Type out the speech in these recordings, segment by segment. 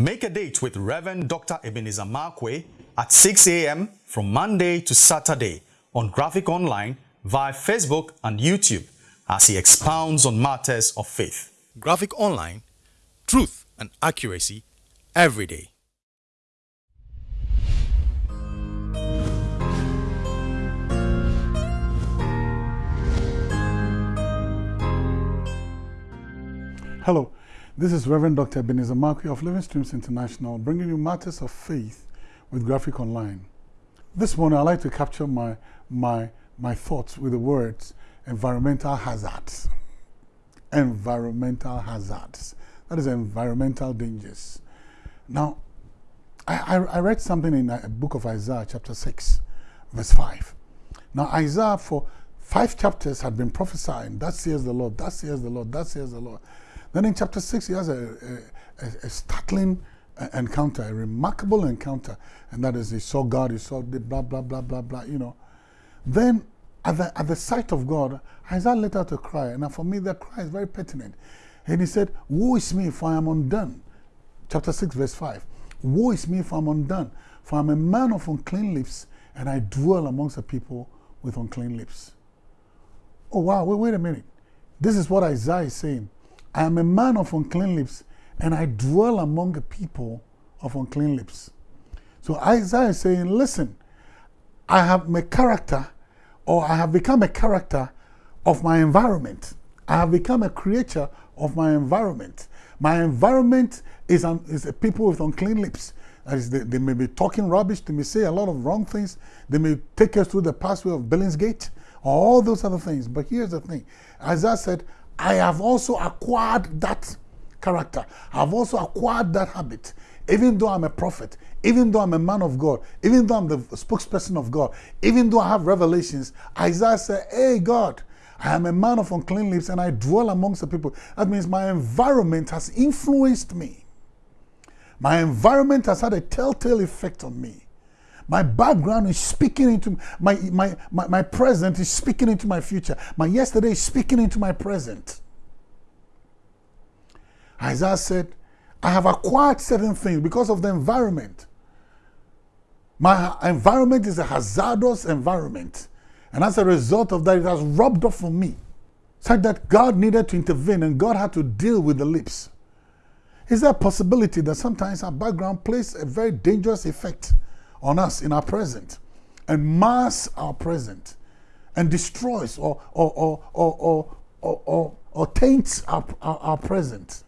Make a date with Reverend Dr. Ebenezer Markwei at 6 a.m. from Monday to Saturday on Graphic Online via Facebook and YouTube as he expounds on matters of faith. Graphic Online, truth and accuracy every day. Hello, this is Reverend Dr. Ebenezer Markwei of Living Streams International bringing you matters of faith with Graphic Online. This morning I'd like to capture my, my, my thoughts with the words environmental hazards. Environmental hazards. That is environmental dangers. Now, I, I, I read something in a book of Isaiah chapter 6 verse 5. Now Isaiah for five chapters had been prophesying, that says the Lord, that says the Lord, that says the Lord. Then in chapter 6, he has a, a, a startling encounter, a remarkable encounter. And that is, he saw God, he saw the blah, blah, blah, blah, blah, you know. Then, at the, at the sight of God, Isaiah let out a cry. And for me, that cry is very pertinent. And he said, Woe is me, for I am undone. Chapter 6, verse 5. Woe is me, for I am undone. For I am a man of unclean lips, and I dwell amongst a people with unclean lips. Oh, wow, wait, wait a minute. This is what Isaiah is saying. I am a man of unclean lips, and I dwell among a people of unclean lips. So Isaiah is saying, listen, I have my character, or I have become a character of my environment. I have become a creature of my environment. My environment is, um, is a people with unclean lips. They, they, may be talking rubbish, they may say a lot of wrong things, they may take us through the pathway of Billingsgate, all those other things. But here's the thing Isaiah said, I have also acquired that character. I've also acquired that habit. Even though I'm a prophet, even though I'm a man of God, even though I'm the spokesperson of God, even though I have revelations, Isaiah said, Hey, God, I am a man of unclean lips and I dwell amongst the people. That means my environment has influenced me. My environment has had a telltale effect on me. My background is speaking into my, my, my, my present is speaking into my future. My yesterday is speaking into my present. Isaiah said, I have acquired certain things because of the environment. My environment is a hazardous environment. And as a result of that, it has rubbed off on me. Such that God needed to intervene and God had to deal with the lips. Is there a possibility that sometimes our background plays a very dangerous effect on us in our present and mars our present and destroys or, or, or, or, or, or, or, or taints our, our, our present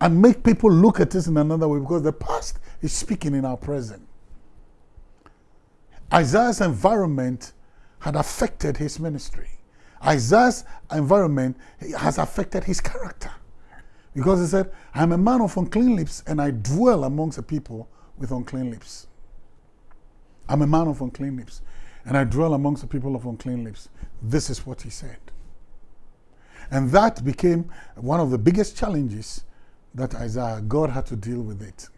and make people look at us in another way because the past is speaking in our present. Isaiah's environment had affected his ministry. Isaiah's environment has affected his character. Because he said, I'm a man of unclean lips and I dwell amongst a people with unclean lips. I'm a man of unclean lips, and I dwell amongst the people of unclean lips. This is what he said. And that became one of the biggest challenges that Isaiah, God had to deal with it.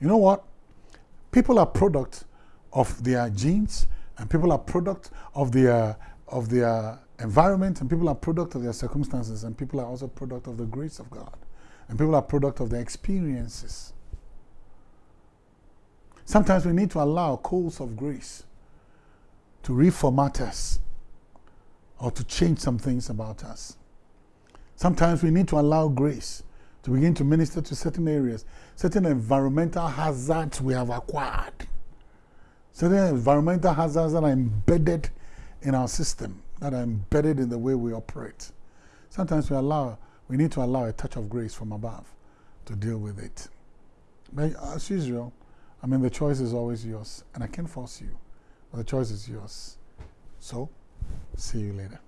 You know what? People are product of their genes, and people are product of their, of their environment, and people are product of their circumstances, and people are also product of the grace of God. And people are product of their experiences. Sometimes we need to allow coals of grace to reformat us or to change some things about us. Sometimes we need to allow grace to begin to minister to certain areas, certain environmental hazards we have acquired, certain environmental hazards that are embedded in our system, that are embedded in the way we operate. Sometimes we allow, we need to allow a touch of grace from above to deal with it. But as usual, I mean, the choice is always yours, and I can't force you, but the choice is yours. So, see you later.